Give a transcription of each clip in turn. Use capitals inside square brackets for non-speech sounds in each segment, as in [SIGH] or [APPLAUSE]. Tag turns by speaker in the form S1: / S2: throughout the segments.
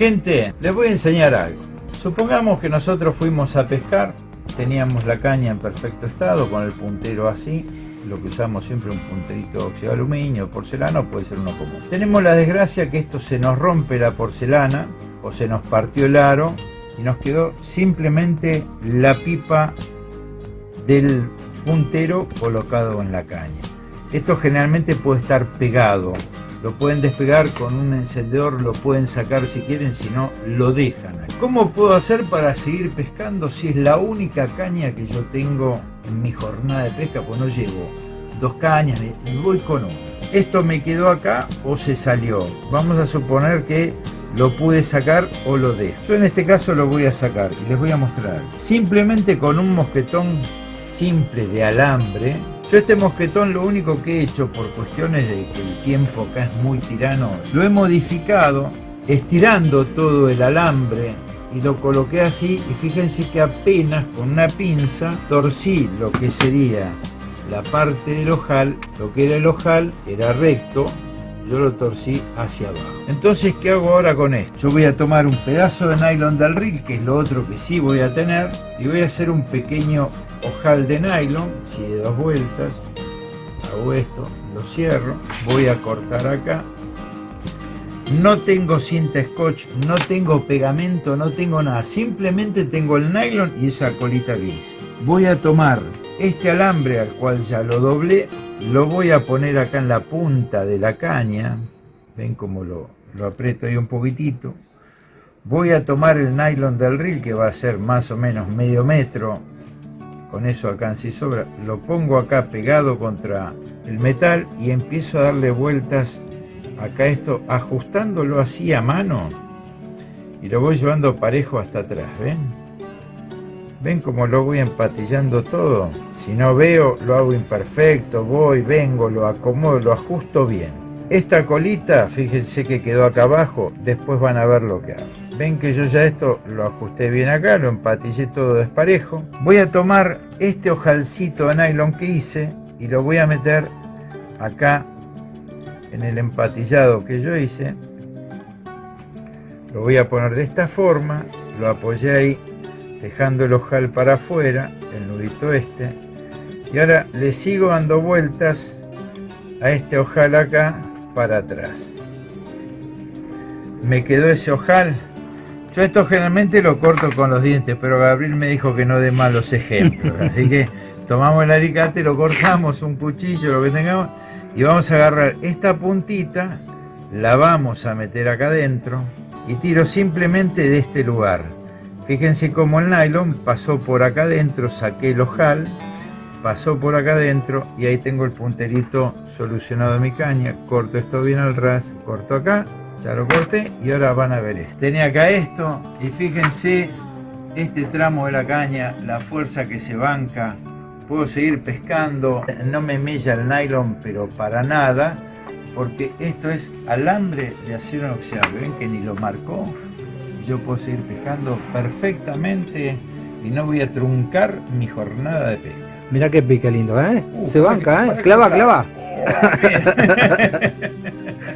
S1: Gente, les voy a enseñar algo. Supongamos que nosotros fuimos a pescar, teníamos la caña en perfecto estado, con el puntero así, lo que usamos siempre un punterito óxido de aluminio, porcelana, puede ser uno común. Tenemos la desgracia que esto se nos rompe la porcelana, o se nos partió el aro, y nos quedó simplemente la pipa del puntero colocado en la caña. Esto generalmente puede estar pegado, lo pueden despegar con un encendedor, lo pueden sacar si quieren, si no, lo dejan. ¿Cómo puedo hacer para seguir pescando si es la única caña que yo tengo en mi jornada de pesca? Pues no llevo dos cañas, y voy con una. Esto me quedó acá o se salió. Vamos a suponer que lo pude sacar o lo dejo. Yo en este caso lo voy a sacar y les voy a mostrar. Simplemente con un mosquetón simple de alambre. Yo este mosquetón lo único que he hecho por cuestiones de que el tiempo acá es muy tirano, lo he modificado estirando todo el alambre y lo coloqué así y fíjense que apenas con una pinza torcí lo que sería la parte del ojal, lo que era el ojal era recto yo lo torcí hacia abajo. Entonces, ¿qué hago ahora con esto? Yo voy a tomar un pedazo de nylon del reel, que es lo otro que sí voy a tener, y voy a hacer un pequeño ojal de nylon, si de dos vueltas, hago esto, lo cierro, voy a cortar acá, no tengo cinta scotch, no tengo pegamento, no tengo nada, simplemente tengo el nylon y esa colita hice. Voy a tomar este alambre al cual ya lo doblé, lo voy a poner acá en la punta de la caña, ven cómo lo, lo aprieto ahí un poquitito. Voy a tomar el nylon del reel que va a ser más o menos medio metro, con eso acá sí sobra, lo pongo acá pegado contra el metal y empiezo a darle vueltas acá esto, ajustándolo así a mano y lo voy llevando parejo hasta atrás, ¿ven? ¿Ven cómo lo voy empatillando todo? Si no veo, lo hago imperfecto, voy, vengo, lo acomodo, lo ajusto bien. Esta colita, fíjense que quedó acá abajo, después van a ver lo que hago. Ven que yo ya esto lo ajusté bien acá, lo empatillé todo desparejo. Voy a tomar este ojalcito de nylon que hice y lo voy a meter acá en el empatillado que yo hice. Lo voy a poner de esta forma, lo apoyé ahí dejando el ojal para afuera, el nudito este, y ahora le sigo dando vueltas a este ojal acá para atrás. Me quedó ese ojal. Yo esto generalmente lo corto con los dientes, pero Gabriel me dijo que no dé malos ejemplos, [LAUGHS] así que tomamos el alicate, lo cortamos, un cuchillo, lo que tengamos, y vamos a agarrar esta puntita, la vamos a meter acá adentro y tiro simplemente de este lugar Fíjense cómo el nylon pasó por acá adentro, saqué el ojal, pasó por acá adentro y ahí tengo el punterito solucionado de mi caña. Corto esto bien al ras, corto acá, ya lo corté y ahora van a ver esto. Tenía acá esto y fíjense este tramo de la caña, la fuerza que se banca. Puedo seguir pescando, no me mella el nylon pero para nada porque esto es alambre de acero inoxidable, ven que ni lo marcó yo puedo seguir pescando perfectamente y no voy a truncar mi jornada de pesca.
S2: Mira qué pique lindo, ¿eh? Uh, Se banca, ¿eh? Clava, clava. [LAUGHS]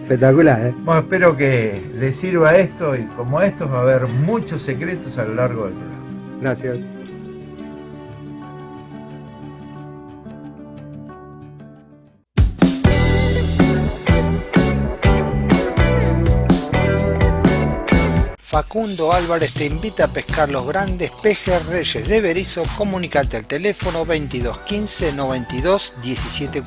S2: Espectacular, ¿eh?
S1: Bueno, espero que les sirva esto y como esto va a haber muchos secretos a lo largo del programa.
S2: Gracias. Facundo Álvarez te invita a pescar los grandes pejes reyes de Berizo. Comunicate al teléfono 22 15 92 17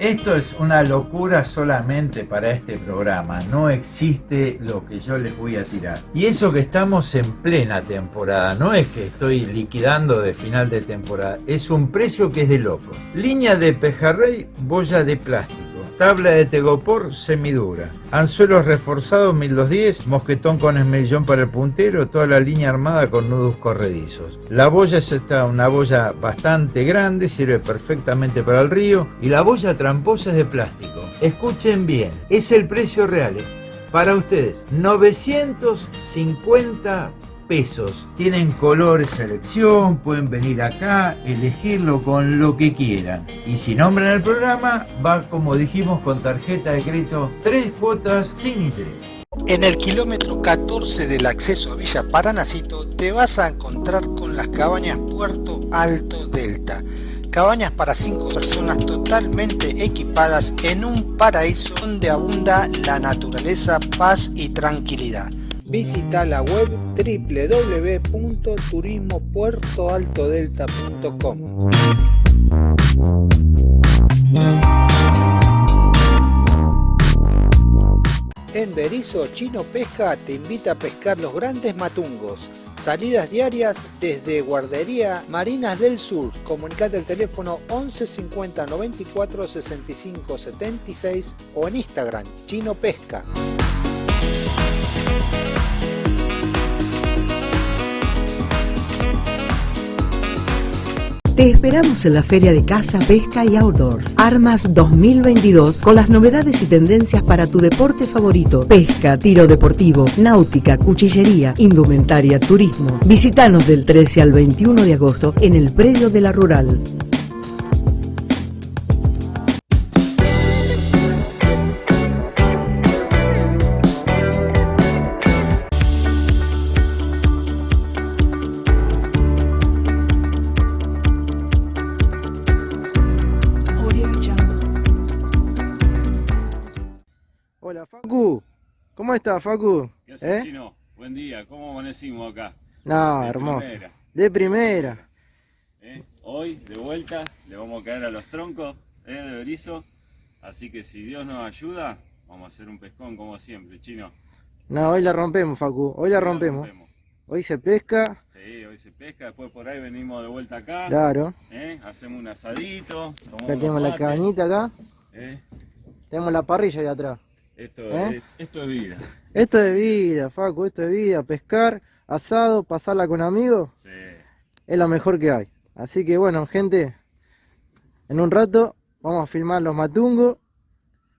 S1: Esto es una locura solamente para este programa, no existe lo que yo les voy a tirar. Y eso que estamos en plena temporada, no es que estoy liquidando de final de temporada, es un precio que es de loco. Línea de pejarrey, boya de plástico tabla de tegopor semidura, anzuelos reforzados 1210, mosquetón con esmerillón para el puntero, toda la línea armada con nudos corredizos. La boya es esta, una boya bastante grande, sirve perfectamente para el río y la boya tramposa es de plástico. Escuchen bien, es el precio real. para ustedes. 950 Tienen colores selección, pueden venir acá, elegirlo con lo que quieran. Y si nombran el programa, va como dijimos con tarjeta de crédito, tres cuotas sin interés.
S2: En el kilómetro 14 del acceso a Villa Paranacito te vas a encontrar con las cabañas Puerto Alto Delta. Cabañas para 5 personas totalmente equipadas en un paraíso donde abunda la naturaleza, paz y tranquilidad. Visita la web www.turismopuertoaltodelta.com. En Berizo Chino Pesca te invita a pescar los grandes matungos. Salidas diarias desde Guardería Marinas del Sur. Comunicate al teléfono 11 50 94 65 76 o en Instagram Chino Pesca.
S3: Te esperamos en la Feria de Caza, Pesca y Outdoors. Armas 2022 con las novedades y tendencias para tu deporte favorito. Pesca, tiro deportivo, náutica, cuchillería, indumentaria, turismo. Visítanos del 13 al 21 de agosto en el predio de la Rural.
S4: Estás Facu?
S5: ¿Qué haces,
S4: ¿Eh?
S5: Chino? Buen día, ¿cómo amanecimos acá?
S4: No,
S5: De
S4: hermoso.
S5: primera,
S4: De primera.
S5: ¿eh? Hoy, de vuelta, le vamos a caer a los troncos ¿eh? de Berizo. Así que si Dios nos ayuda, vamos a hacer un pescón como siempre, Chino.
S4: No, hoy la rompemos Facu, hoy la rompemos. Hoy se pesca,
S5: Sí, hoy se pesca, después por ahí venimos de vuelta acá.
S4: claro.
S5: ¿eh? Hacemos un asadito. tomamos
S4: Acá tenemos la cabañita acá, tenemos la parrilla ahí atrás.
S5: Esto,
S4: ¿Eh?
S5: es, esto es vida.
S4: Esto es vida, Facu, esto es vida. Pescar, asado, pasarla con amigos,
S5: Sí.
S4: es lo mejor que hay. Así que bueno, gente, en un rato vamos a filmar los matungos,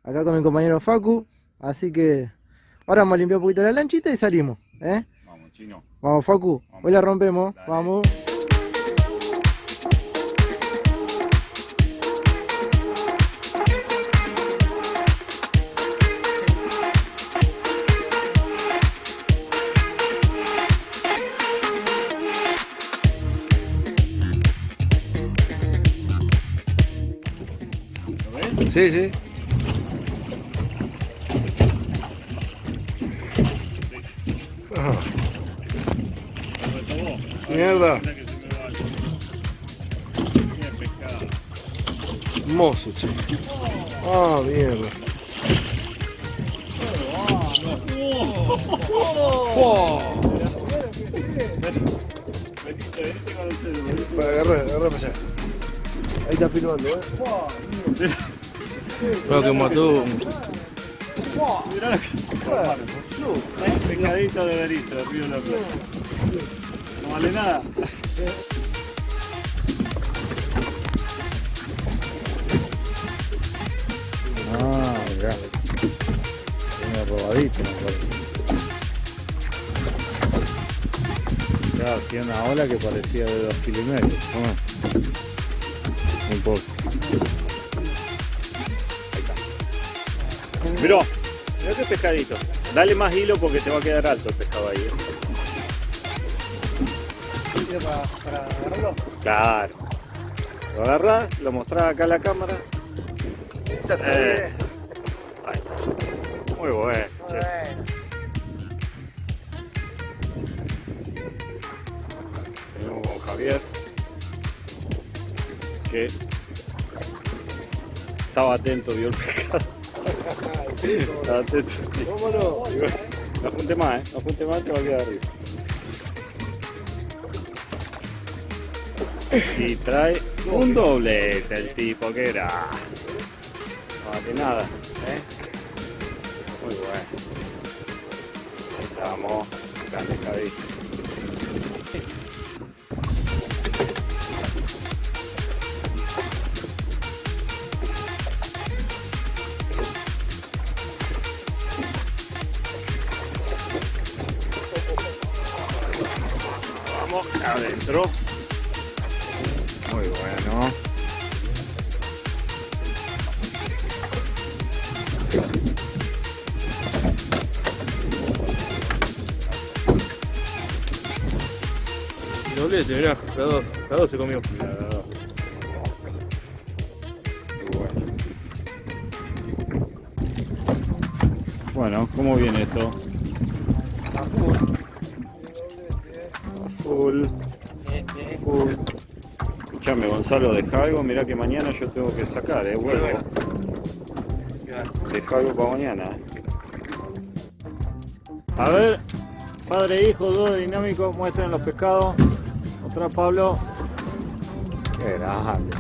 S4: acá con mi compañero Facu. Así que ahora vamos a limpiar un poquito la lanchita y salimos. ¿eh?
S5: Vamos, Chino.
S4: Vamos, Facu,
S5: Vamos.
S4: hoy la rompemos.
S5: Dale.
S4: Vamos. Sí, sí. Ah,
S5: ¿Lo retomó? Ay,
S4: Mierda.
S5: mira que se me va. Qué pescado.
S4: hermoso, che. Ah, mierda. Oh. Para agarrar, agarrar para allá. Ahí está filmando, ¿eh? Lo que mató.
S5: Mirá lo que... Pescadito de berizo, de Río de la Plata. No vale nada.
S1: Ah, mirá. Tiene robadito, me tiene una ola que parecía de dos kilos y medio. Ah. Un poco.
S5: Mirá, mirá qué pescadito. Dale más hilo porque te va a quedar alto el pescado ahí. ¿eh?
S4: Para, para agarrarlo.
S5: Claro. Lo agarrás, lo mostrás acá a la cámara. Eh. Ahí. Muy bueno. che. Venimos con Javier. Que estaba atento, vio el pescado. Estaba atento. sí.
S4: ¿Cómo no?
S5: Junte más, ¿eh? No junte más, te va a quedar arriba. Y trae un doblete el tipo, que era. No, que nada, ¿eh? Muy bueno. Estamos, grande. Adentro. Muy bueno. Doblete, mirá, la dos, la dos se comió. Bueno, ¿cómo viene esto? Gonzalo, deja algo. Mirá que mañana yo tengo que sacar, eh, huevo. Deja algo para mañana. A ver, padre e hijo, dos dinámicos, muestren los pescados. Otra Pablo. Qué grande.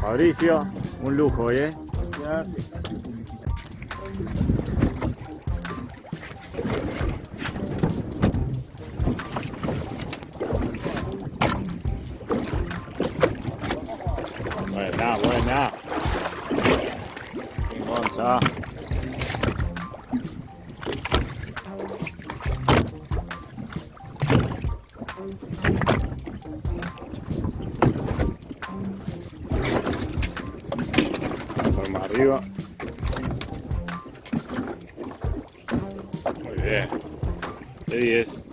S5: Fabricio, un lujo eh. Buena, arriba. Muy bien. De 10.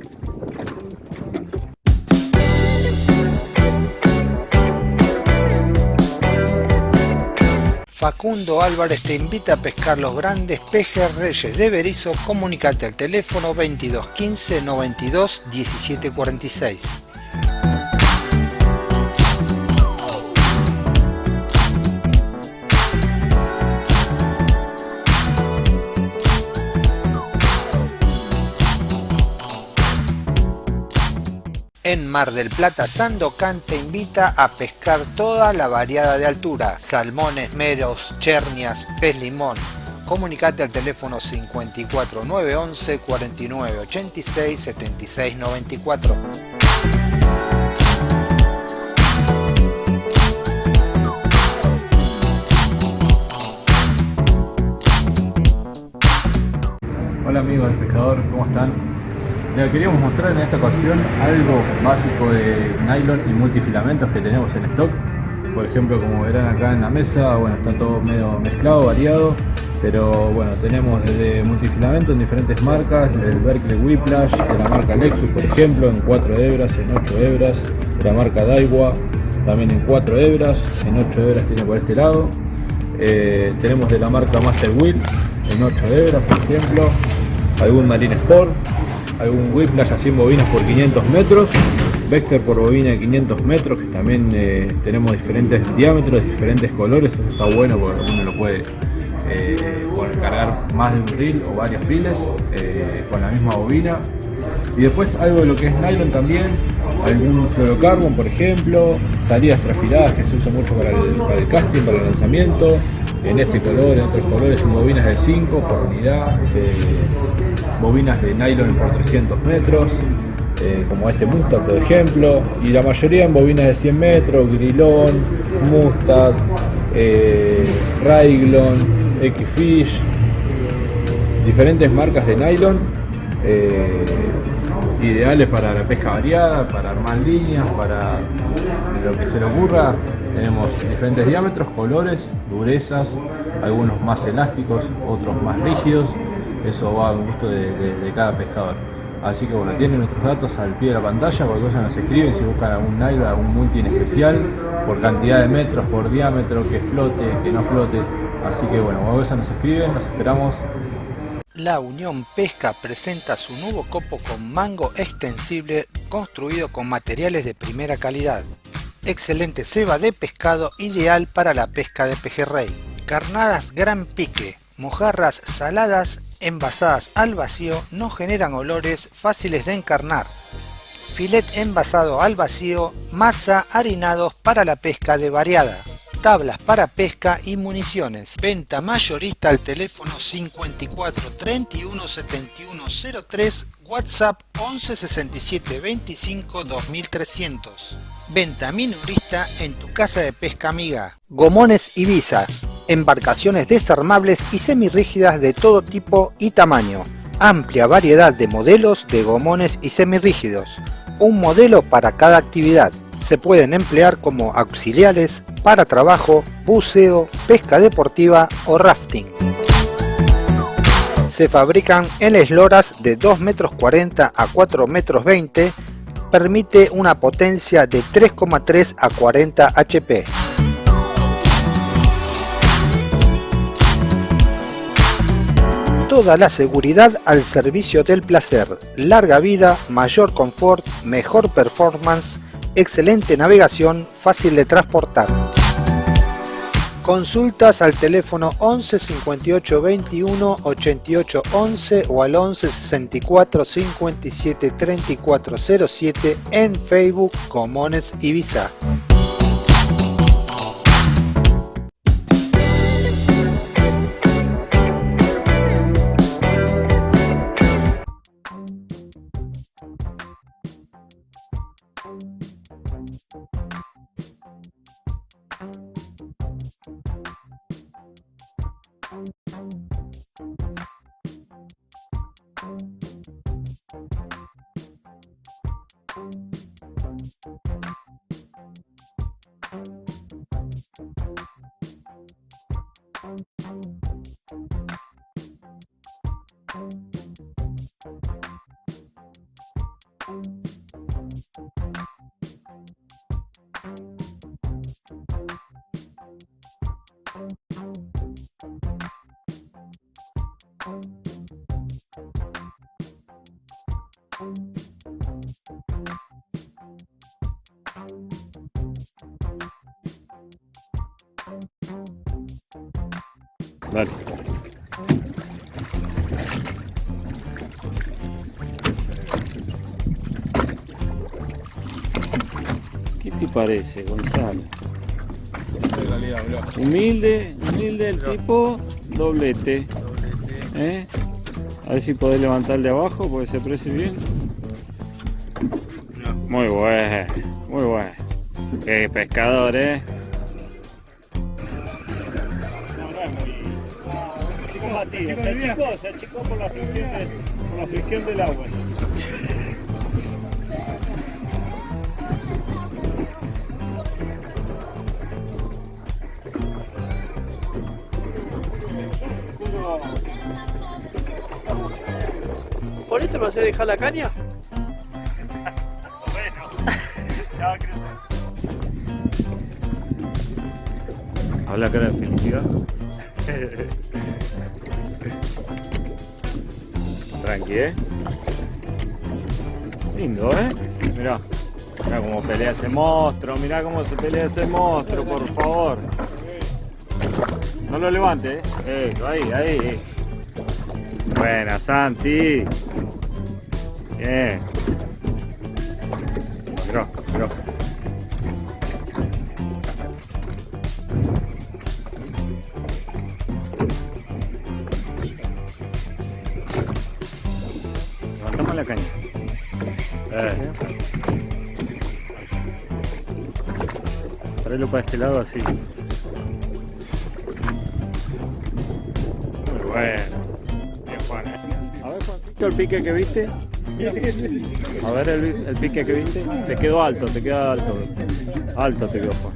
S2: Facundo Álvarez te invita a pescar los grandes pejes reyes de Berizo. Comunicate al teléfono 22 15 92 17 En Mar del Plata, Sandocan te invita a pescar toda la variada de altura, salmones, meros, chernias, pez limón. Comunicate al teléfono 54 911 49 86 76 94.
S6: Hola amigos del pescador, ¿cómo están? Queríamos mostrar en esta ocasión algo básico de nylon y multifilamentos que tenemos en stock. Por ejemplo, como verán acá en la mesa, bueno, está todo medio mezclado, variado. Pero bueno, tenemos desde multifilamento en diferentes marcas, el Berkeley Whiplash, de la marca Lexus por ejemplo, en 4 hebras, en 8 hebras, de la marca Daiwa, también en 4 hebras, en 8 hebras tiene por este lado. Eh, tenemos de la marca Master Wheel, en 8 hebras por ejemplo, algún Marine Sport, algún Whiplash así en bobinas por 500 metros, Vector por bobina de 500 metros, que también eh, tenemos diferentes diámetros, diferentes colores, eso está bueno porque uno lo puede eh, cargar más de un reel o varios reels eh, con la misma bobina. Y después algo de lo que es nylon también, algún fluorocarbon por ejemplo, salidas trafiladas que se usa mucho para el, casting, para el lanzamiento, en este color, en otros colores, bobinas de 5 por unidad, bobinas de nylon por 300 metros, eh, como este Mustad por ejemplo, y la mayoría en bobinas de 100 metros, Grilón, Mustad, eh, Raiglon, X-Fish, diferentes marcas de nylon, eh, ideales para la pesca variada, para armar líneas, para lo que se le ocurra. Tenemos diferentes diámetros, colores, durezas, algunos más elásticos, otros más rígidos. Eso va al gusto de, cada pescador. Así que bueno, tienen nuestros datos al pie de la pantalla, cualquier cosa nos escriben si buscan algún nylon, algún multi especial, por cantidad de metros, por diámetro, que flote, que no flote. Así que bueno, cualquier cosa nos escriben, nos esperamos
S2: La Unión Pesca presenta su nuevo copo con mango extensible construido con materiales de primera calidad. Excelente ceba de pescado ideal para la pesca de pejerrey. Carnadas gran pique, mojarras saladas envasadas al vacío no generan olores fáciles de encarnar. Filet envasado al vacío, masa harinados para la pesca de variada tablas para pesca y municiones. Venta mayorista al teléfono 54 31 71 03, WhatsApp 11 67 25 2300. Venta minorista en tu casa de pesca amiga. Gomones Ibiza, embarcaciones desarmables y semirrígidas de todo tipo y tamaño. Amplia variedad de modelos de gomones y semirrígidos. un modelo para cada actividad. Se pueden emplear como auxiliares para trabajo, buceo, pesca deportiva o rafting. Se fabrican en esloras de 2 metros 40 a 4 metros 20, permite una potencia de 3,3 a 40 HP. Toda la seguridad al servicio del placer, larga vida, mayor confort, mejor performance, excelente navegación, fácil de transportar. Consultas al teléfono 11 58 21 88 11 o al 11 64 57 34 07 en Facebook Comones Ibiza.
S5: ¿Qué te parece, Gonzalo? Humilde, humilde el tipo, doblete. ¿Eh? A ver si podés levantar de abajo porque se precie bien. Muy bueno, muy bueno. Qué pescador, eh. Se achicó, se achicó por la fricción, de, por la fricción del agua.
S4: ¿Por esto me hace dejar la caña?
S5: Bueno, ya va a crecer. Habla cara de felicidad. ¿Eh? Lindo, ¿eh? Mirá. Mirá cómo pelea ese monstruo. Mirá cómo se pelea ese monstruo, por favor. No lo levante, ¿eh? Ahí, ahí. Buena, Santi. Bien. La caña. Eso. Traelo para este lado así. Muy bueno. Bien, Juan. ¿eh? A ver, Juancito, el pique que viste. A ver el, el pique que viste. Te quedó alto, te queda alto. Alto te quedó, Juan.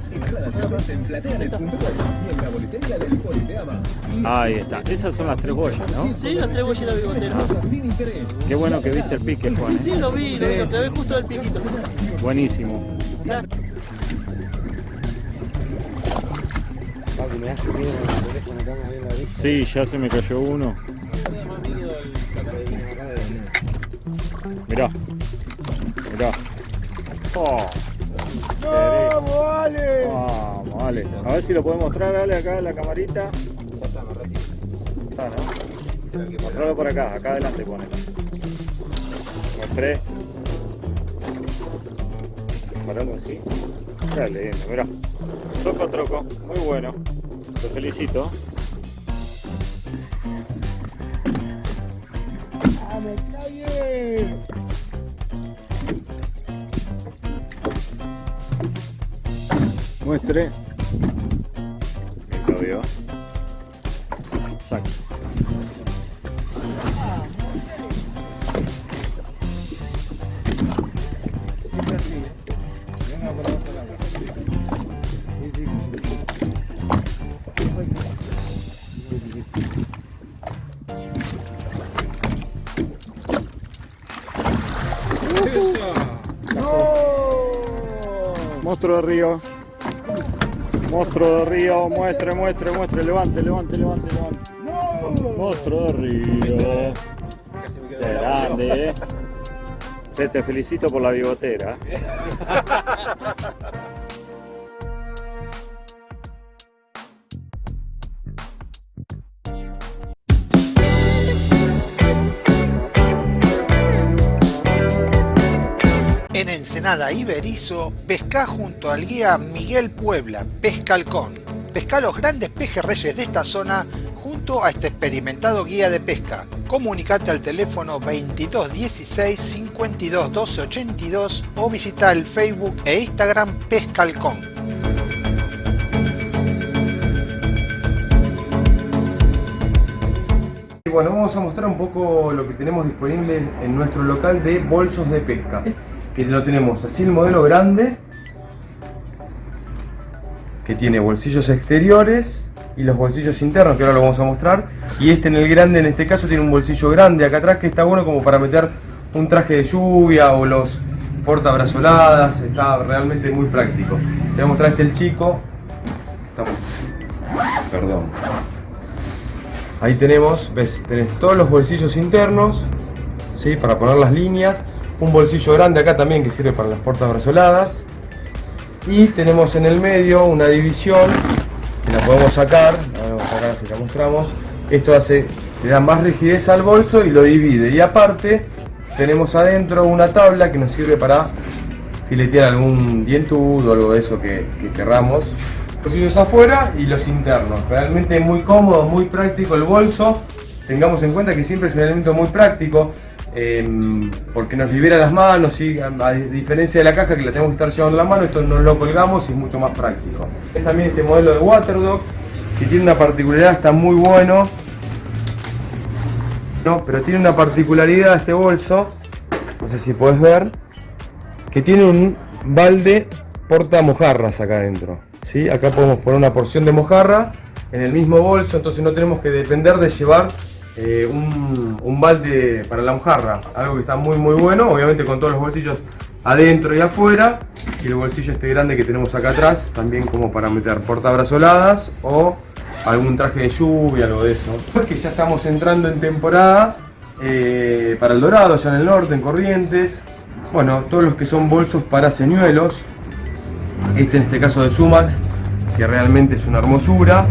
S5: Ahí está. Esas son las tres boyas, ¿no?
S7: Sí, las tres boyas y la bigotera.
S5: Qué bueno que viste el pique, Juan.
S7: Sí, sí, lo vi, lo vi, lo clavé justo del piquito.
S5: Buenísimo. Sí, ya se me cayó uno. Mirá. Mirá. Oh,
S4: vale.
S5: A ver si lo podemos mostrar, dale acá en la camarita. Está, ¿no? Mostrarlo por acá, acá adelante pone. Mostré. Paralo así. Está lindo, mirá. Troco troco, muy bueno. Te felicito.
S4: ¡Ah, me!
S5: Muestre. Monstruo de río. Monstruo de río, muestre, muestre, muestre, levante, levante, levante, levante. Monstruo de río. Grande, eh. Te felicito por la bigotera.
S2: Ensenada Iberizo, pesca junto al guía Miguel Puebla, Pescalcón. Pesca los grandes pejerreyes de esta zona junto a este experimentado guía de pesca. Comunicate al teléfono 2216 52 12 82 o visita el Facebook e Instagram Pescalcón.
S8: Bueno, vamos a mostrar un poco lo que tenemos disponible en nuestro local de bolsos de pesca. Que lo tenemos así el modelo grande, que tiene bolsillos exteriores y los bolsillos internos, que ahora lo vamos a mostrar. Y este en el grande, en este caso, tiene un bolsillo grande acá atrás que está bueno como para meter un traje de lluvia o los portabrazoladas, está realmente muy práctico. Te voy a mostrar este el chico. Perdón. Ahí tenemos, ves, tenés todos los bolsillos internos, ¿sí? para poner las líneas. Un bolsillo grande acá también que sirve para las portabrazoladas. Y tenemos en el medio una división que la podemos sacar. A si la mostramos. Esto hace, le da más rigidez al bolso y lo divide. Y aparte tenemos adentro una tabla que nos sirve para filetear algún dientudo o algo de eso que, que querramos. Bolsillos afuera y los internos. Realmente muy cómodo, muy práctico el bolso. Tengamos en cuenta que siempre es un elemento muy práctico. Eh, porque nos libera las manos a, diferencia de la caja que la tenemos que estar llevando en la mano, esto no lo colgamos y es mucho más práctico. Es también este modelo de Waterdog que tiene una particularidad, está muy bueno. No, pero tiene una particularidad este bolso, no sé si puedes ver, que tiene un balde porta mojarras acá adentro. ¿sí? Acá podemos poner una porción de mojarra en el mismo bolso, entonces no tenemos que depender de llevar eh, un, un balde para la mojarra. Algo que está muy muy bueno, obviamente con todos los bolsillos adentro y afuera. Y el bolsillo este grande que tenemos acá atrás, también como para meter portabrazoladas o algún traje de lluvia, algo de eso. Pues que ya estamos entrando en temporada eh, para el Dorado, allá en el norte, en Corrientes. Bueno, todos los que son bolsos para señuelos. Este en este caso de Sumax, que realmente es una hermosura.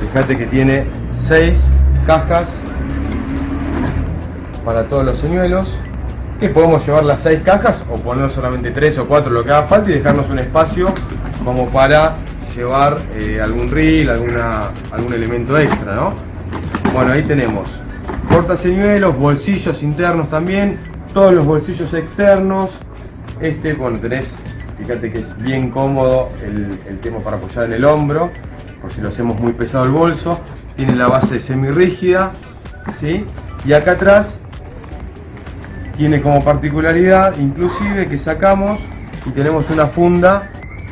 S8: Fíjate que tiene 6 cajas para todos los señuelos. Que podemos llevar las 6 cajas o poner solamente 3 o 4 lo que haga falta y dejarnos un espacio como para llevar eh, algún reel, alguna, algún elemento extra, ¿no? Bueno, ahí tenemos portaseñuelos, bolsillos internos también, todos los bolsillos externos. Este, bueno, tenés, fíjate que es bien cómodo el, el tema para apoyar en el hombro, por si lo hacemos muy pesado el bolso. Tiene la base semi rígida, ¿sí? Y acá atrás tiene como particularidad, inclusive, que sacamos y tenemos una funda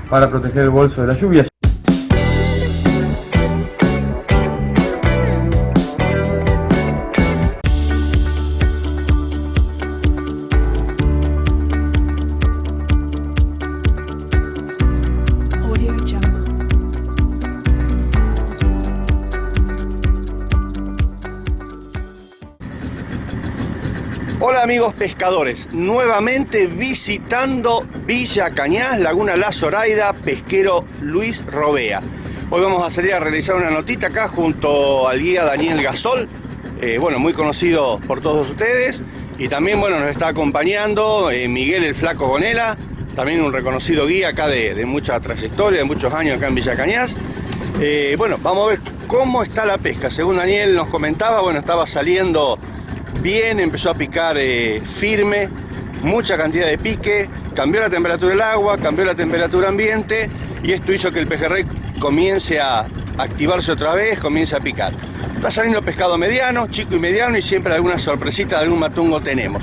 S8: para proteger el bolso de la lluvia.
S9: Amigos pescadores, nuevamente visitando Villa Cañas, Laguna La Zoraida, pesquero Luis Robea. Hoy vamos a salir a realizar una notita acá junto al guía Daniel Gasol, eh, bueno, muy conocido por todos ustedes, y también bueno, nos está acompañando eh, Miguel el Flaco Gonela, también un reconocido guía acá de, de mucha trayectoria, de muchos años acá en Villa Cañas. Eh, bueno, vamos a ver cómo está la pesca. Según Daniel nos comentaba, bueno, estaba saliendo bien, empezó a picar eh, firme, mucha cantidad de pique, cambió la temperatura del agua, cambió la temperatura ambiente y esto hizo que el pejerrey comience a activarse otra vez, comience a picar. Está saliendo pescado mediano, chico y mediano y siempre alguna sorpresita de algún matungo tenemos.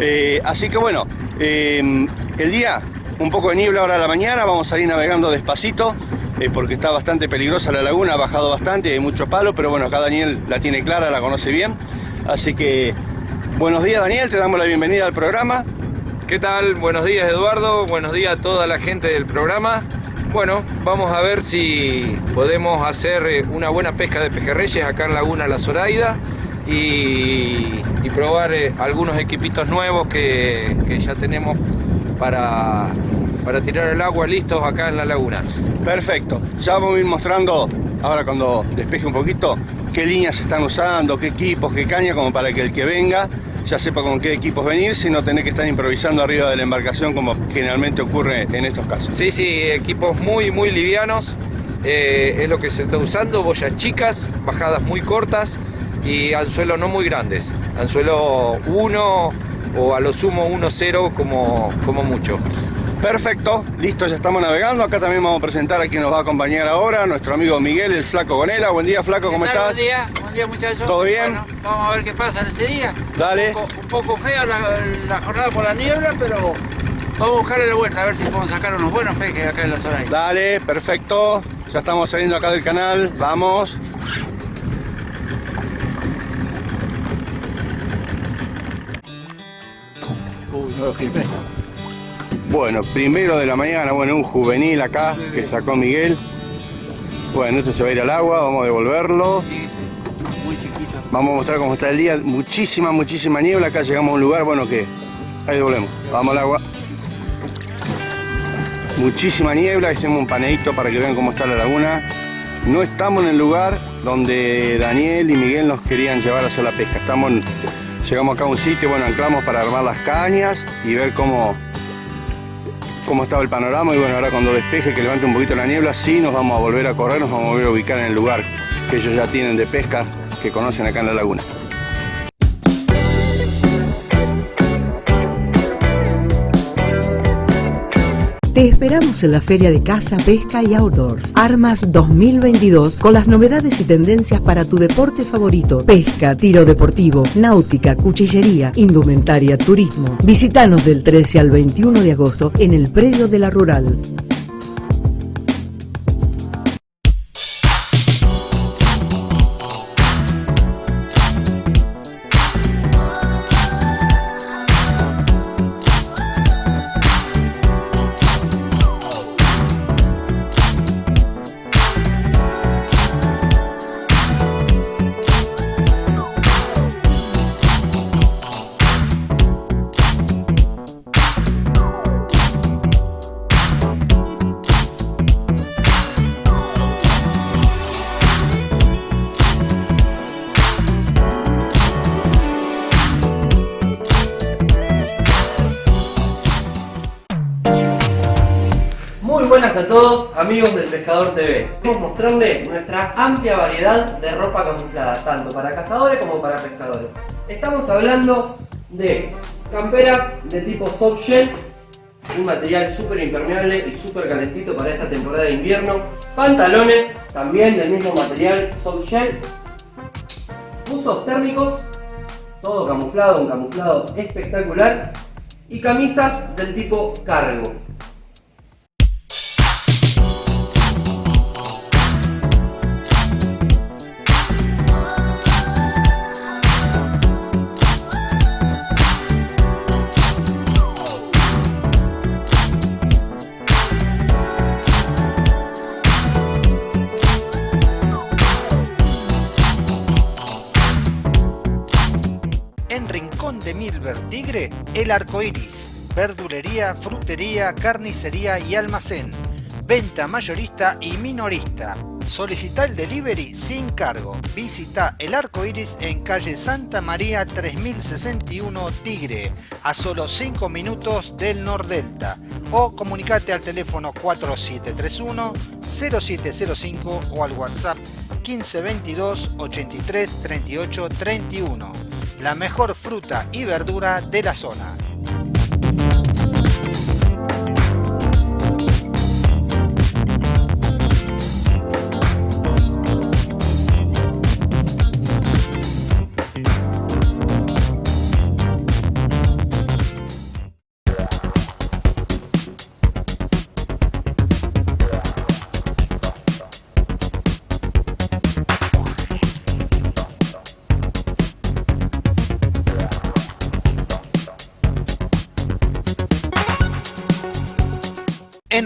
S9: Eh, así que bueno, eh, el día, un poco de niebla ahora a la mañana, vamos a salir navegando despacito eh, porque está bastante peligrosa la laguna, ha bajado bastante, hay mucho palo, pero bueno, acá Daniel la tiene clara, la conoce bien. Así que, buenos días Daniel, te damos la bienvenida al programa.
S10: ¿Qué tal? Buenos días Eduardo, buenos días a toda la gente del programa. Bueno, vamos a ver si podemos hacer eh, una buena pesca de pejerreyes acá en Laguna La Zoraida y, y probar eh, algunos equipitos nuevos que, que ya tenemos para, para tirar el agua listos acá en la laguna.
S9: Perfecto. Ya vamos a ir mostrando, ahora cuando despeje un poquito, qué líneas están usando, qué equipos, qué caña, como para que el que venga ya sepa con qué equipos venir, si no tenés que estar improvisando arriba de la embarcación como generalmente ocurre en estos casos.
S10: Sí, sí, equipos muy, muy livianos. eh, es lo que se está usando, boyas chicas, bajadas muy cortas y anzuelo no muy grandes. Anzuelo 1 o a lo sumo 1-0 como, como mucho.
S9: Perfecto, listo, ya estamos navegando. Acá también vamos a presentar a quien nos va a acompañar ahora, nuestro amigo Miguel, el Flaco Gonela. Buen día, Flaco, ¿cómo estás?
S11: Buen día, buen día muchachos.
S9: ¿Todo bien?
S11: Bueno, vamos a ver qué pasa en este día.
S9: Dale.
S11: Un poco, un poco fea la, la jornada por la niebla, pero vamos a buscarle la vuelta a ver si podemos sacar unos buenos peces acá en la zona.
S9: Dale, perfecto. Ya estamos saliendo acá del canal, vamos. Bueno, primero de la mañana, bueno, un juvenil acá que sacó Miguel. Bueno, esto se va a ir al agua, vamos a devolverlo. Vamos a mostrar cómo está el día. Muchísima, muchísima niebla. Acá llegamos a un lugar, bueno, que ahí devolvemos. Vamos al agua. Muchísima niebla. Hacemos un paneíto para que vean cómo está la laguna. No estamos en el lugar donde Daniel y Miguel nos querían llevar a la pesca. Estamos, llegamos acá a un sitio, bueno, anclamos para armar las cañas y ver cómo, cómo estaba el panorama. Y bueno, ahora cuando despeje, que levante un poquito la niebla, sí nos vamos a volver a correr, nos vamos a volver a ubicar en el lugar que ellos ya tienen de pesca, que conocen acá en la laguna.
S3: Te esperamos en la Feria de Caza, Pesca y Outdoors. Armas 2022 con las novedades y tendencias para tu deporte favorito. Pesca, tiro deportivo, náutica, cuchillería, indumentaria, turismo. Visítanos del 13 al 21 de agosto en el predio de la Rural.
S12: Pescador TV. Queremos mostrarles nuestra amplia variedad de ropa camuflada, tanto para cazadores como para pescadores. Estamos hablando de camperas de tipo soft shell, un material súper impermeable y súper calentito para esta temporada de invierno. Pantalones, también del mismo material soft shell. Usos térmicos, todo camuflado, un camuflado espectacular. Y camisas del tipo cargo.
S2: Tigre, El Arco Iris. Verdulería, frutería, carnicería y almacén. Venta mayorista y minorista. Solicita el delivery sin cargo. Visita El Arco Iris en calle Santa María 3061 Tigre, a solo 5 minutos del Nordelta. O comunicate al teléfono 4731 0705 o al WhatsApp 1522 83 38 31 la mejor fruta y verdura de la zona.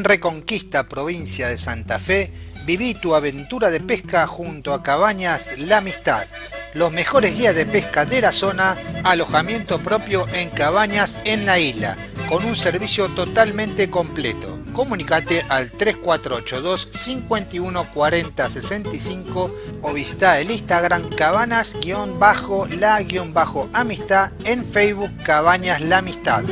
S2: Reconquista, provincia de Santa Fe, viví tu aventura de pesca junto a Cabañas La Amistad. Los mejores guías de pesca de la zona, alojamiento propio en cabañas en la isla, con un servicio totalmente completo. Comunicate al 3482 51 40 65 o visita el Instagram cabanas-la-amistad en Facebook Cabañas La Amistad.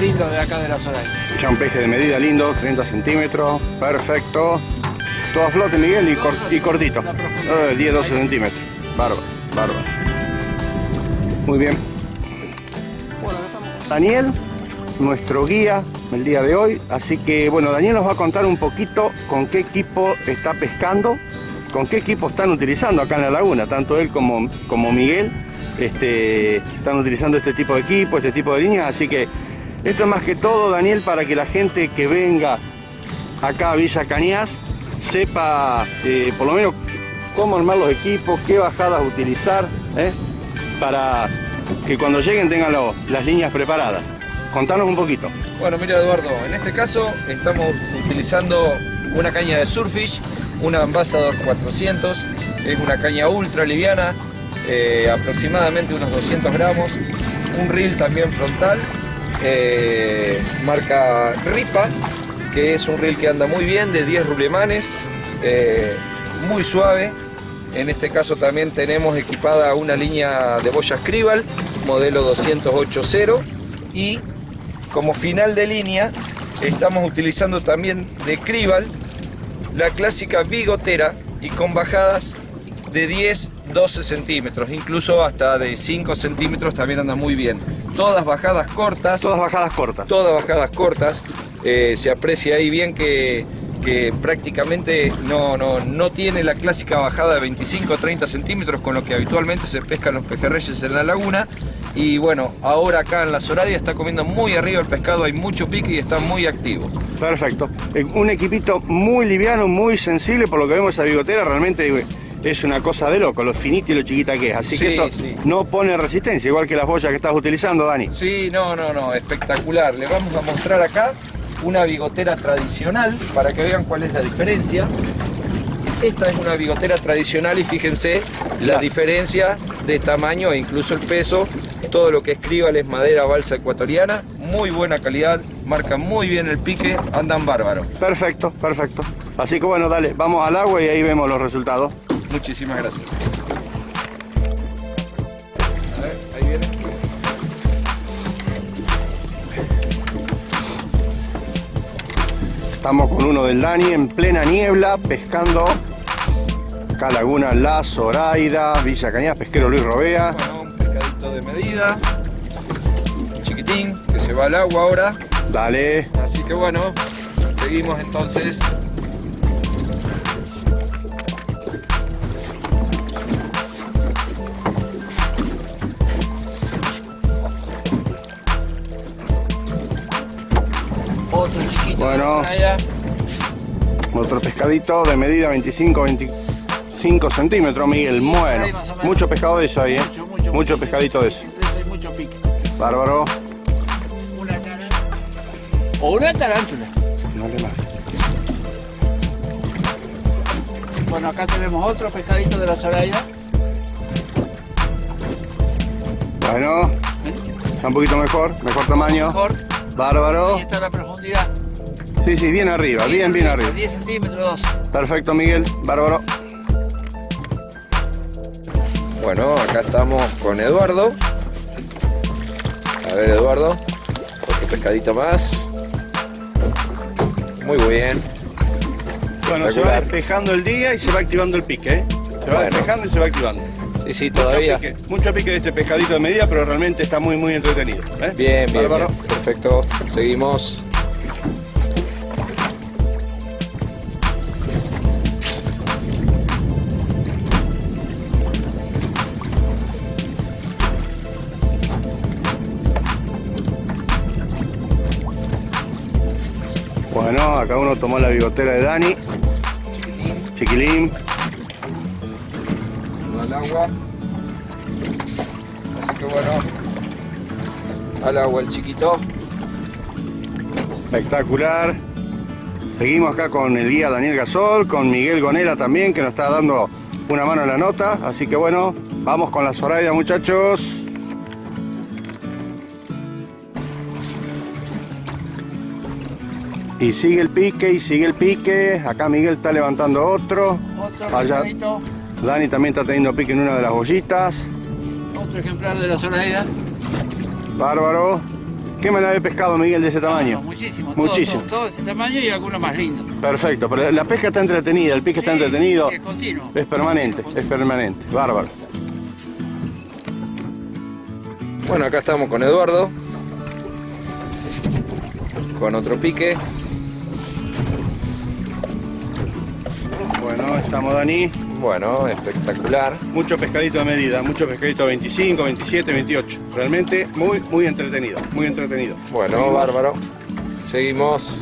S11: Lindos de acá de la Soraya.
S9: Ya un peje de medida lindo, 30 centímetros, perfecto. Todo a flote, Miguel, y, cor- y cortito. Eh, 10, 12 centímetros. Bárbaro, bárbaro. Muy bien. Daniel, nuestro guía el día de hoy. Así que, bueno, Daniel nos va a contar un poquito con qué equipo está pescando, con qué equipo están utilizando acá en la laguna, tanto él como, como Miguel. Este, están utilizando este tipo de equipo, este tipo de líneas, así que esto es más que todo, Daniel, para que la gente que venga acá a Villa Cañas sepa eh, por lo menos cómo armar los equipos, qué bajadas utilizar, ¿eh? para que cuando lleguen tengan las líneas preparadas. Contanos un poquito.
S10: Bueno, mira Eduardo, en este caso estamos utilizando una caña de Surfish, una Ambassador 400, es una caña ultra liviana, eh, aproximadamente unos 200 gramos, un reel también frontal, eh, marca Ripa, que es un reel que anda muy bien, de 10 rulemanes, eh, muy suave. En este caso también tenemos equipada una línea de boya Scribal, modelo 208.0 y como final de línea estamos utilizando también de Cribal la clásica bigotera y con bajadas de 10, 12 centímetros, incluso hasta de 5 centímetros también anda muy bien. Todas bajadas cortas.
S9: Todas bajadas cortas.
S10: Todas bajadas cortas. Eh, se aprecia ahí bien que, que prácticamente no, no, no tiene la clásica bajada de 25 o 30 centímetros con lo que habitualmente se pescan los pejerreyes en la laguna. Y bueno, ahora acá en la Zoradia está comiendo muy arriba el pescado, hay mucho pique y está muy activo.
S9: Perfecto. Un equipito muy liviano, muy sensible, por lo que vemos esa bigotera realmente eh, es una cosa de loco, lo finito y lo chiquita que es. Así que eso
S10: sí.
S9: no pone resistencia, igual que las boyas que estás utilizando, Dani.
S10: Sí, no, no, no, espectacular. Le vamos a mostrar acá una bigotera tradicional para que vean cuál es la diferencia. Esta es una bigotera tradicional y fíjense la diferencia de tamaño e incluso el peso. Todo lo que escriba es madera balsa ecuatoriana, muy buena calidad, marca muy bien el pique, andan bárbaros.
S9: Perfecto, perfecto. Así que bueno, dale, vamos al agua y ahí vemos los resultados.
S10: Muchísimas gracias. A ver, ahí viene.
S9: Estamos con uno del Dani en plena niebla, pescando acá Laguna La Zoraida, Villa Cañas, pesquero Luis Robea.
S10: Un pescadito de medida, chiquitín, que se va al agua ahora.
S9: Dale.
S10: Así que bueno, seguimos entonces.
S11: Allá.
S9: Otro pescadito de medida 25, 25 centímetros, Miguel. Bueno, mucho pescado de eso ahí, ¿eh? Mucho, pescadito de eso.
S11: Hay mucho pique.
S9: Bárbaro.
S11: O una tarántula.
S9: Más.
S11: Bueno, acá tenemos otro pescadito de la Soraya.
S9: Bueno, está un poquito mejor, mejor tamaño.
S11: Mejor.
S9: Bárbaro.
S11: Y esta es la profundidad.
S9: Sí, sí, bien arriba, bien, bien arriba.
S11: 10 centímetros.
S9: Perfecto, Miguel. Bárbaro.
S10: Bueno, acá estamos con Eduardo. A ver, Eduardo, otro pescadito más. Muy bien.
S9: Bueno, se va despejando el día y se va activando el pique, ¿eh? Se va
S10: Bueno.
S9: despejando y se va activando.
S10: Sí, sí, todavía.
S9: Mucho pique, mucho pique de este pescadito de medida, pero realmente está muy, muy entretenido. ¿eh?
S10: Bien, bien,
S9: Bárbaro.
S10: bien. Perfecto. Seguimos.
S9: Bueno, acá uno tomó la bigotera de Dani. Chiquilín.
S10: al agua. Así que bueno. Al agua el chiquito.
S9: Espectacular. Seguimos acá con el guía Daniel Gasol, con Miguel Gonela también, que nos está dando una mano en la nota. Así que bueno, vamos con la Zoraida, muchachos. Y sigue el pique, y sigue el pique. Acá Miguel está levantando otro.
S11: Otro
S9: Allá Dani también está teniendo pique en una de las bollitas.
S11: otro ejemplar de la Zoraida.
S9: Bárbaro. ¿Qué manera de pescado, Miguel, de ese tamaño?
S11: Muchísimo, todo,
S9: Muchísimo.
S11: Todo, todo ese tamaño y algunos más lindos.
S9: Perfecto, pero la pesca está entretenida, el pique está entretenido.
S11: Es continuo.
S9: Es permanente, es permanente. Bárbaro.
S10: Bueno, acá estamos con Eduardo. Con otro pique.
S9: Estamos Dani.
S10: Bueno, espectacular.
S9: Mucho pescadito de medida, mucho pescadito 25, 27, 28. Realmente muy, muy entretenido, muy entretenido.
S10: Bueno,
S9: Seguimos.
S10: bárbaro. Seguimos.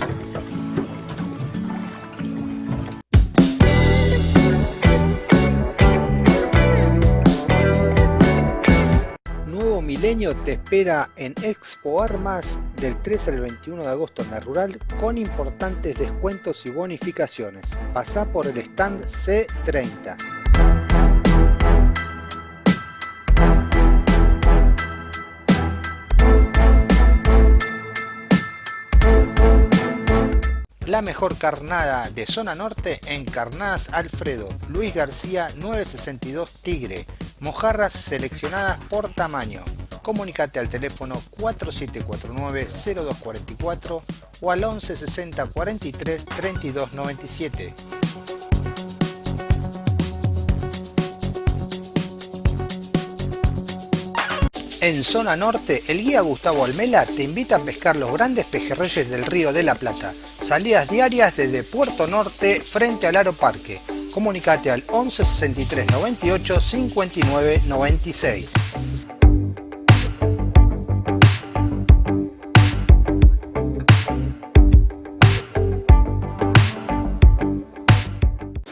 S2: Te espera en Expo Armas del 13 al 21 de agosto en la Rural con importantes descuentos y bonificaciones. Pasá por el stand C30. La mejor carnada de zona norte en Carnadas Alfredo, Luis García 962 Tigre, mojarras seleccionadas por tamaño. Comunicate al teléfono 4749-0244 o al 1160 43 32 97. En zona norte, el guía Gustavo Almela te invita a pescar los grandes pejerreyes del río de la Plata. Salidas diarias desde Puerto Norte frente al Aro Parque. Comunicate al 11 63 98 59 96.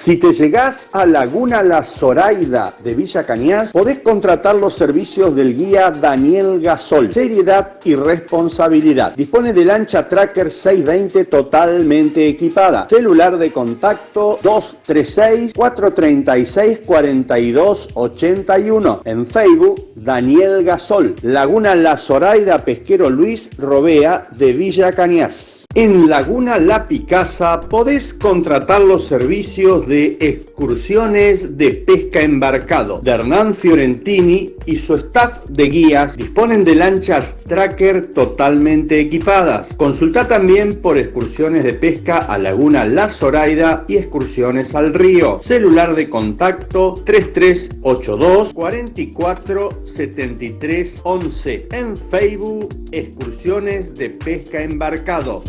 S13: Si te llegás a Laguna La Zoraida de Villa Cañas, podés contratar los servicios del guía Daniel Gasol. Seriedad y responsabilidad. Dispone de lancha Tracker 620 totalmente equipada. Celular de contacto 236-436-4281. En Facebook, Daniel Gasol. Laguna La Zoraida Pesquero Luis Robea de Villa Cañas. En Laguna La Picasa podés contratar los servicios de excursiones de pesca embarcado de Hernán Fiorentini y su staff de guías disponen de lanchas tracker totalmente equipadas. Consulta también por excursiones de pesca a Laguna La Zoraida y excursiones al río. Celular de contacto 3382 44 73 11. En Facebook, excursiones de pesca embarcado.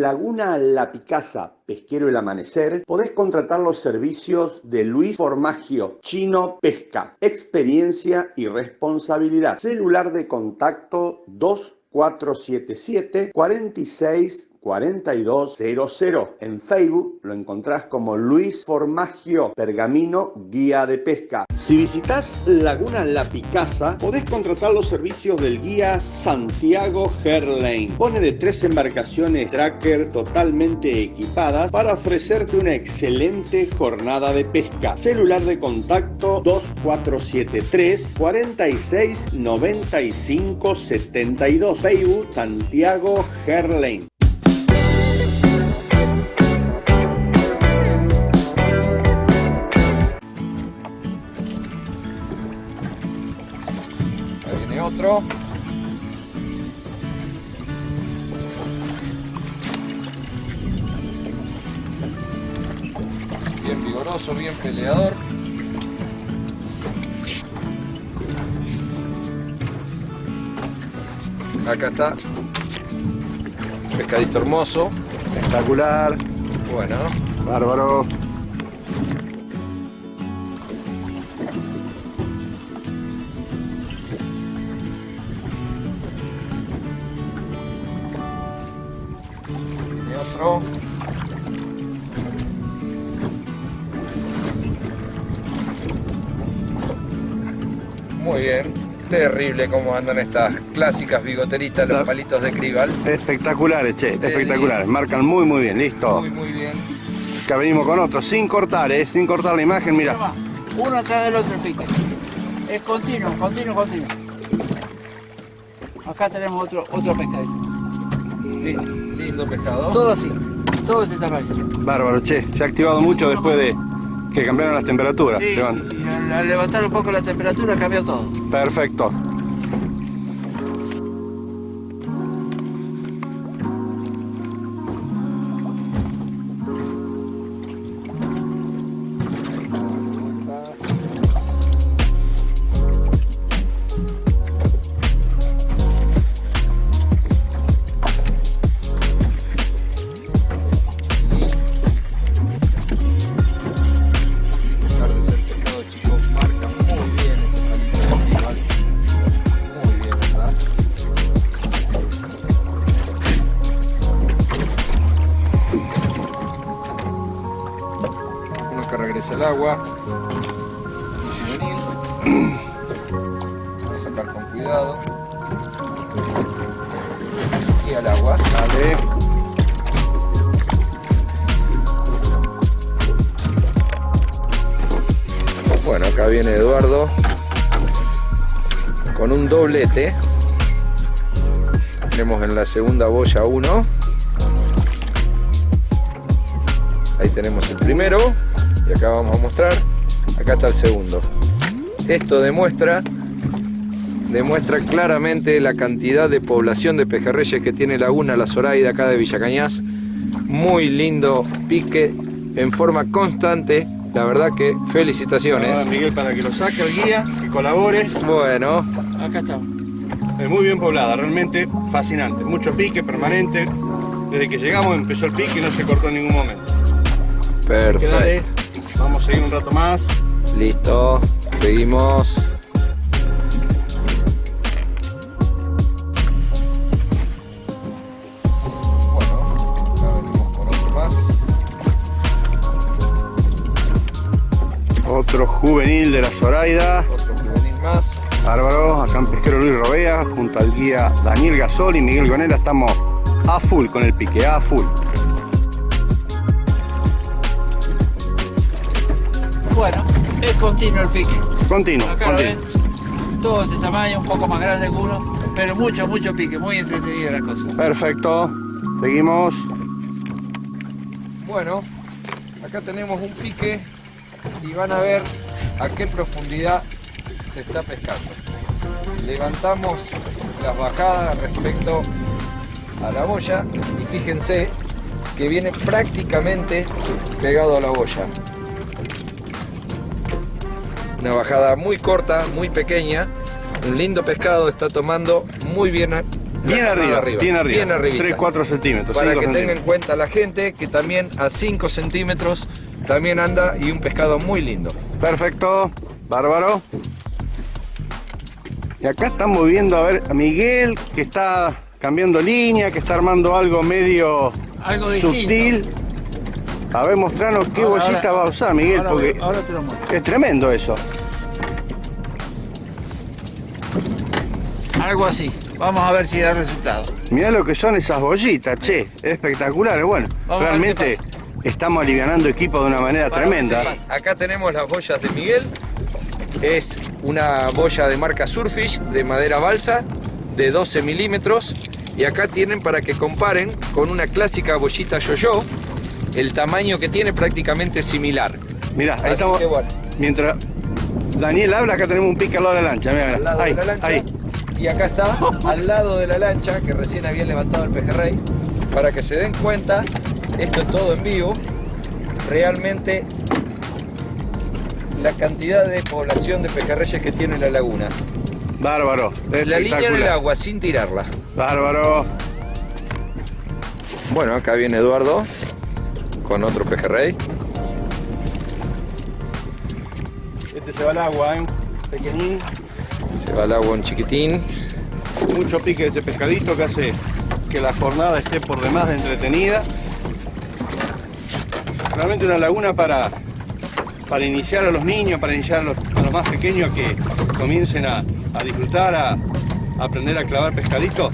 S13: Laguna La Picasa, Pesquero El Amanecer, podés contratar los servicios de Luis Formagio, Chino Pesca, experiencia y responsabilidad. Celular de contacto 2477 46 4200. En Facebook lo encontrás como Luis Formagio Pergamino Guía de Pesca. Si visitas Laguna La Picasa, podés contratar los servicios del guía Santiago Herlane. Pone de tres embarcaciones tracker totalmente equipadas para ofrecerte una excelente jornada de pesca. Celular de contacto 2473 46 95 72. Facebook Santiago Herlane.
S10: Otro. Bien vigoroso, bien peleador. Acá está. Pescadito hermoso.
S9: Espectacular.
S10: Bueno.
S9: Bárbaro.
S10: Muy bien. Terrible cómo andan estas clásicas bigoteritas, los palitos de Crival.
S9: Espectaculares, che,
S10: De
S9: espectaculares.
S10: 10.
S9: Marcan muy, muy bien, listo.
S10: Muy, muy bien.
S9: Acá venimos con otro, sin cortar, eh, sin cortar la imagen, mira.
S11: Uno atrás del otro pique. Es continuo, continuo, continuo. Acá tenemos otro, otro pescadito.
S10: Pescado.
S11: todo así, todo ese tamaño.
S9: Bárbaro, che, se ha activado mucho después de que cambiaron las temperaturas.
S11: Sí, sí, sí, al al levantar un poco la temperatura cambió todo.
S9: Perfecto.
S10: Segunda boya uno. Ahí tenemos el primero y acá vamos a mostrar. Acá está el segundo. Esto demuestra demuestra claramente la cantidad de población de pejerreyes que tiene Laguna La Zoraida acá de Villa Cañas. Muy lindo pique en forma constante. La verdad que felicitaciones.
S9: Ahora, Miguel, para que lo saque el guía, que colabore.
S10: Bueno,
S11: Acá estamos.
S9: Es muy bien poblada, realmente fascinante. Mucho pique permanente. Desde que llegamos empezó el pique y no se cortó en ningún momento. Así que dale,
S10: perfecto.
S9: vamos a seguir un rato más.
S10: Listo, seguimos. Bueno, acá venimos con otro más.
S9: Otro juvenil de la Zoraida.
S10: Otro juvenil más.
S9: Bárbaro, acá en Pesquero Luis Robea, junto al guía Daniel Gasol y Miguel Gonera, estamos a full con el pique, a full.
S11: Bueno, es continuo el pique.
S9: Continuo,
S11: Acá ven.
S9: continuo.
S11: Todo ese tamaño, un poco más grande que uno, pero mucho, mucho pique, muy entretenida la cosa.
S9: Perfecto, seguimos.
S10: Bueno, acá tenemos un pique y van a ver a qué profundidad se está pescando. Levantamos las bajadas respecto a la boya y fíjense que viene prácticamente pegado a la boya. Una bajada muy corta, muy pequeña. Un lindo pescado está tomando muy bien
S9: Bien
S10: la-
S9: arriba, bien arriba.
S10: Bien arribita.
S9: 3, 4 centímetros.
S10: Para
S9: 5
S10: que tenga en cuenta la gente que también a 5 centímetros también anda y un pescado muy lindo.
S9: Perfecto, bárbaro. Y acá estamos viendo a ver a Miguel que está cambiando línea, que está armando algo medio
S11: Algo distinto.
S9: sutil. A ver, mostranos qué
S11: Ahora,
S9: bollita
S11: ahora,
S9: va a usar Miguel,
S11: ahora,
S9: porque
S11: ahora te lo muestro.
S9: es tremendo eso.
S11: Algo así. Vamos a ver si da resultado.
S9: Mirá lo que son esas bollitas, che, espectaculares. Bueno,
S11: Vamos a ver qué
S9: realmente estamos alivianando equipo de una manera tremenda.
S10: Acá tenemos las boyas de Miguel. Es una boya de marca Surfish de madera balsa de 12 milímetros. Y acá tienen para que comparen con una clásica bollita yo-yo. El tamaño que tiene prácticamente similar.
S9: Mirá, ahí
S10: Así
S9: estamos.
S10: que bueno.
S9: Mientras Daniel habla, acá tenemos un pique al lado de la lancha. Mirá.
S10: Al lado
S9: ahí,
S10: de la lancha.
S9: ahí.
S10: y acá está, al lado de la lancha, que recién había levantado el pejerrey, para que se den cuenta, esto es todo en vivo, realmente la cantidad de población de pejerreyes que tiene la laguna.
S9: Bárbaro.
S10: La línea en el agua, sin tirarla.
S9: Bárbaro.
S10: Bueno, acá viene Eduardo con otro pejerrey.
S9: Este se va al agua, ¿eh? Pequeñín.
S10: Se va al agua un chiquitín.
S9: Mucho pique de este pescadito que hace que la jornada esté por demás de entretenida. Realmente una laguna para, para iniciar a los niños, para iniciar a los, más pequeños que comiencen a, disfrutar, a, a aprender a clavar pescadito.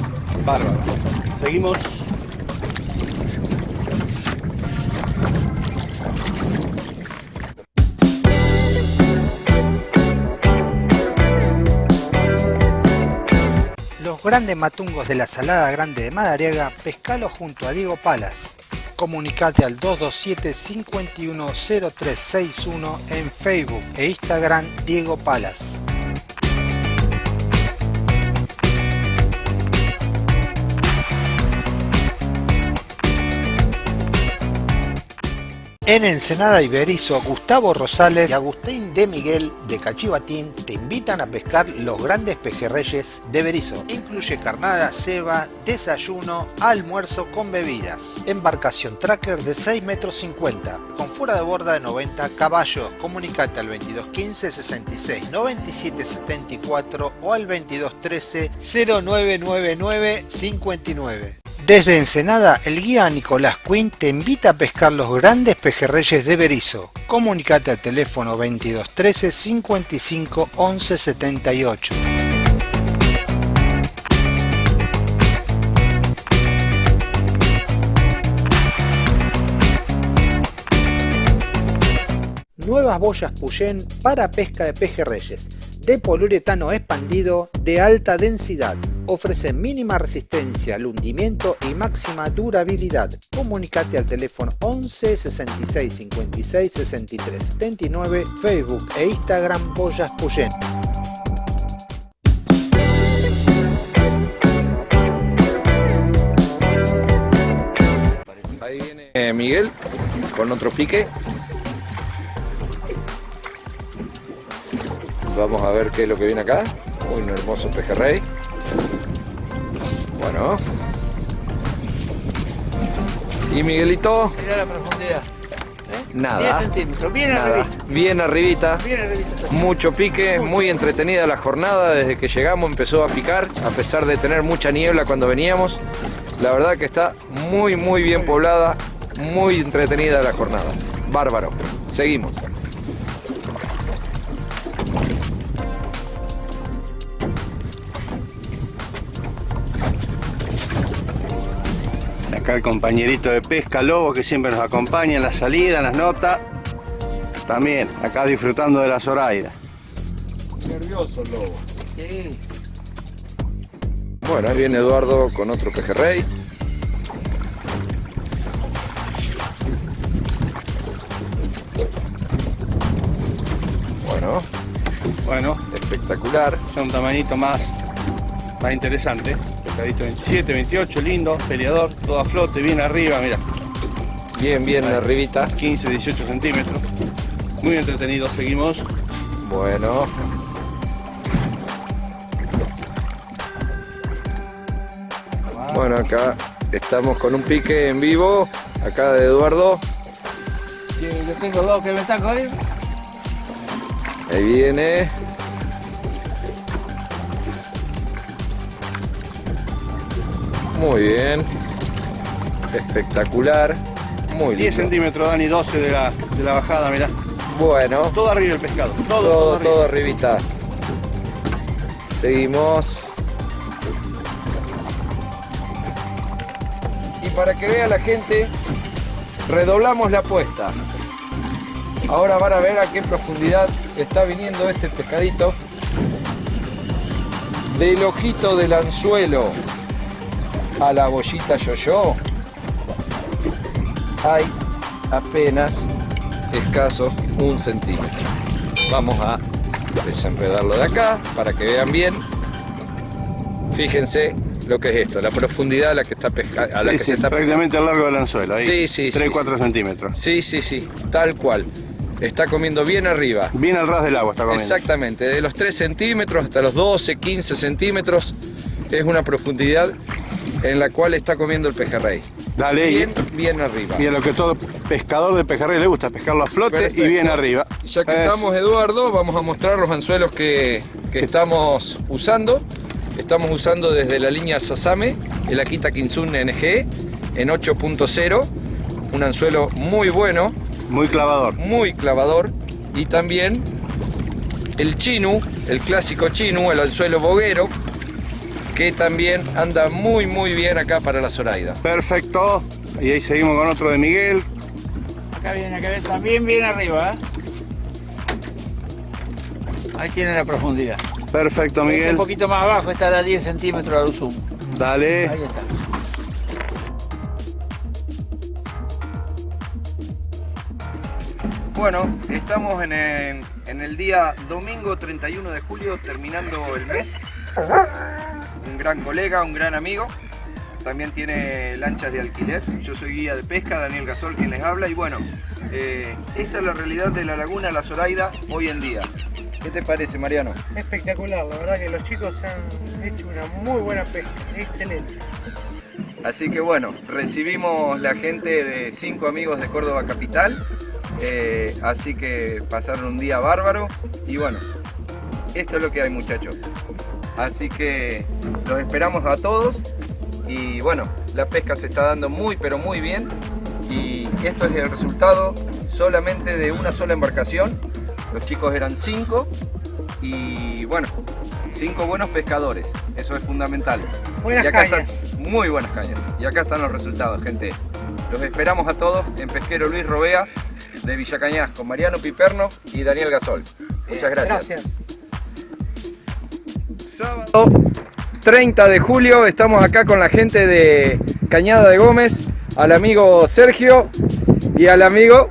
S9: Bárbaro. Seguimos.
S2: Los grandes matungos de la Salada Grande de Madariaga, pescalo junto a Diego Palas. Comunicate al 227-510361 en Facebook e Instagram Diego Palas. En Ensenada Iberizo, Gustavo Rosales y Agustín de Miguel de Cachivatín te invitan a pescar los grandes pejerreyes de Berizo. Incluye carnada, ceba, desayuno, almuerzo con bebidas. Embarcación tracker de 6 metros 50, con fuera de borda de 90 caballos. Comunicate al 2215 66 97 74 o al 2213 0999 59. Desde Ensenada, el guía Nicolás Quinn te invita a pescar los grandes pejerreyes de Berizo. Comunicate al teléfono 2213 55 11 78. Nuevas boyas Puyén para pesca de pejerreyes. De poliuretano expandido de alta densidad. Ofrece mínima resistencia al hundimiento y máxima durabilidad. Comunicate al teléfono 11 66 56 63 79, Facebook e Instagram Boyas Puyén.
S10: Ahí viene eh, Miguel con otro pique. Vamos a ver qué es lo que viene acá. Un hermoso pejerrey. Bueno. ¿Y Miguelito?
S11: Mira la profundidad.
S10: Nada.
S11: 10 centímetros, bien
S10: Nada.
S11: arribita.
S10: Bien arribita.
S11: Bien arribita.
S10: Mucho pique, muy entretenida la jornada. Desde que llegamos empezó a picar, a pesar de tener mucha niebla cuando veníamos. La verdad que está muy, muy bien poblada, muy entretenida la jornada. Bárbaro. Seguimos.
S9: El compañerito de pesca Lobo que siempre nos acompaña en la salida, en las notas. También, acá disfrutando de la Zoraida.
S6: Nervioso el lobo.
S11: Sí.
S10: Bueno, ahí viene Eduardo con otro pejerrey. Bueno,
S9: Bueno,
S10: espectacular.
S9: es un tamañito más, más interesante. Pescadito 27, 28, lindo, peleador, todo a flote, bien arriba, mira.
S10: Bien, bien arribita.
S9: 15, 18 centímetros. Muy entretenido, seguimos.
S10: Bueno. Bueno, acá estamos con un pique en vivo. Acá de Eduardo.
S11: Sí, yo tengo dos que me están jodiendo.
S10: Ahí viene. Muy bien. Espectacular. Muy
S9: 10
S10: lindo.
S9: centímetros, Dani, 12 de la, de la bajada, mirá.
S10: Bueno.
S9: Todo arriba el pescado, todo, todo,
S10: Todo,
S9: arriba.
S10: todo arribita. Seguimos. Y para que vea la gente, redoblamos la apuesta. Ahora van a ver a qué profundidad está viniendo este pescadito. Del ojito del anzuelo a la bollita yo-yo hay apenas escaso un centímetro. Vamos a desenredarlo de acá para que vean bien. Fíjense lo que es esto, la profundidad a la que está pesca, a la
S9: Sí,
S10: que
S9: sí,
S10: se está
S9: prácticamente al largo del anzuelo, ahí.
S10: Sí, sí,
S9: 3,
S10: sí,
S9: 4 centímetros.
S10: Sí, sí, sí, tal cual. Está comiendo bien arriba.
S9: Bien al ras del agua está comiendo.
S10: Exactamente, de los 3 centímetros hasta los 12, 15 centímetros es una profundidad en la cual está comiendo el pejerrey.
S9: Dale,
S10: Bien, bien arriba.
S9: Y a lo que todo pescador de pejerrey le gusta, pescarlo a flote
S10: Perfecto.
S9: y bien arriba.
S10: Ya que
S9: Eh,
S10: estamos, Eduardo, vamos a mostrar los anzuelos que, que estamos usando. Estamos usando desde la línea Sasame, el Akita Kinsun NG en 8.0. Un anzuelo muy bueno.
S9: Muy clavador.
S10: Muy clavador. Y también el Chinu, el clásico Chinu, el anzuelo boguero, que también anda muy muy bien acá para la Zoraida.
S9: Perfecto. Y ahí seguimos con otro de Miguel.
S11: Acá viene, acá viene, también bien arriba, ¿eh? Ahí tiene la profundidad.
S9: Perfecto,
S11: Este
S9: Miguel.
S11: Un poquito más abajo, estará a 10 centímetros al zoom.
S9: Dale.
S11: Ahí está.
S10: Bueno, estamos en el, en el día domingo 31 de julio, terminando el mes. Un gran colega, un gran amigo. También tiene lanchas de alquiler. Yo soy guía de pesca, Daniel Gasol, quien les habla. Y bueno, eh, esta es la realidad de la laguna La Zoraida hoy en día. ¿Qué te parece, Mariano?
S14: Espectacular, la verdad que los chicos han hecho una muy buena pesca, excelente.
S10: Así que bueno, recibimos la gente de cinco amigos de Córdoba Capital. eh, así que pasaron un día bárbaro. Y bueno, esto es lo que hay muchachos. Así que los esperamos a todos. Y bueno, la pesca se está dando muy pero muy bien. Y esto es el resultado solamente de una sola embarcación. Los chicos eran cinco. Y bueno, cinco buenos pescadores. Eso es fundamental.
S14: Buenas
S10: Y acá están-
S14: cañas.
S10: muy buenas cañas. Y acá están los resultados, gente. Los esperamos a todos en Pesquero Luis Robea de Villa Cañas con Mariano Piperno y Daniel Gasol. Muchas gracias.
S14: Gracias.
S10: Sábado 30 de julio estamos acá con la gente de Cañada de Gómez, al amigo Sergio y al amigo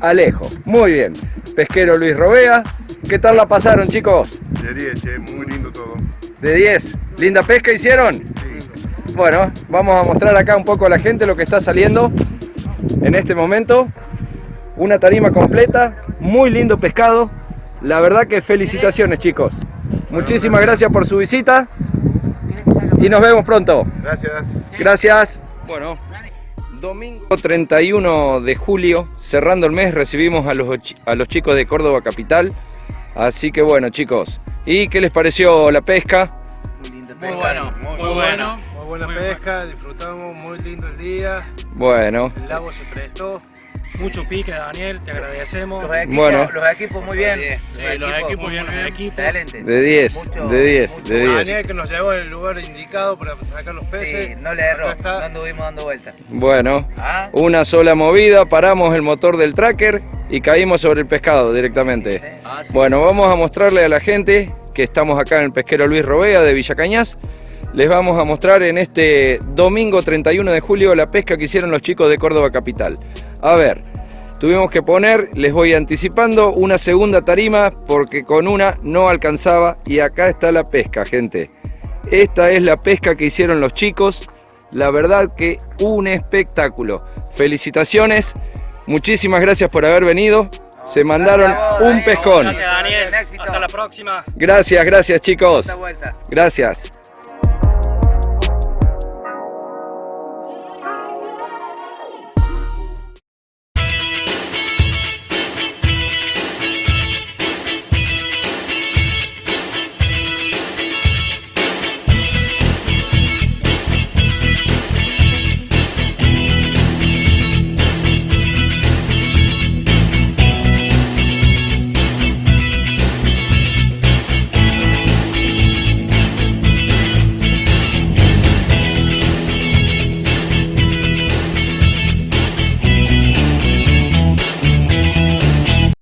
S10: Alejo. Muy bien. Pesquero Luis Robea. ¿Qué tal la pasaron, chicos?
S15: De 10, che, muy lindo todo.
S10: De 10. ¿Linda pesca hicieron? Bueno, vamos a mostrar acá un poco a la gente lo que está saliendo en este momento. Una tarima completa, muy lindo pescado. La verdad que felicitaciones chicos. Muchísimas gracias por su visita y nos vemos pronto.
S15: Gracias.
S10: Gracias. Bueno, domingo 31 de julio, cerrando el mes, recibimos a los, a los chicos de Córdoba Capital. Así que bueno chicos, ¿y qué les pareció la pesca?
S11: Muy bueno, muy bueno.
S14: Muy buena pesca, disfrutamos, muy lindo el día.
S10: Bueno,
S14: El lago se prestó.
S7: Mucho pique, Daniel, te agradecemos.
S16: Los equipos,
S10: Bueno.
S16: los equipos muy bien.
S7: Sí, los equipos muy bien, los equipos.
S16: Excelente.
S10: de 10,
S16: Mucho-
S10: de 10, de 10.
S14: Daniel que nos llevó el lugar indicado para sacar los peces.
S16: Sí, no le erró, no anduvimos dando vueltas.
S10: Bueno,
S16: Ah.
S10: una sola movida, paramos el motor del tracker y caímos sobre el pescado directamente.
S16: Ah,
S10: Bueno, vamos a mostrarle a la gente que estamos acá en el pesquero Luis Robea de Villa Cañas. Les vamos a mostrar en este domingo 31 de julio la pesca que hicieron los chicos de Córdoba Capital. A ver, tuvimos que poner, les voy anticipando, una segunda tarima porque con una no alcanzaba y acá está la pesca, gente. Esta es la pesca que hicieron los chicos. La verdad que un espectáculo. Felicitaciones. Muchísimas gracias por haber venido. Se mandaron un pescón.
S7: Gracias, Daniel. Hasta la próxima.
S10: Gracias, gracias chicos.
S16: Vuelta.
S10: Gracias.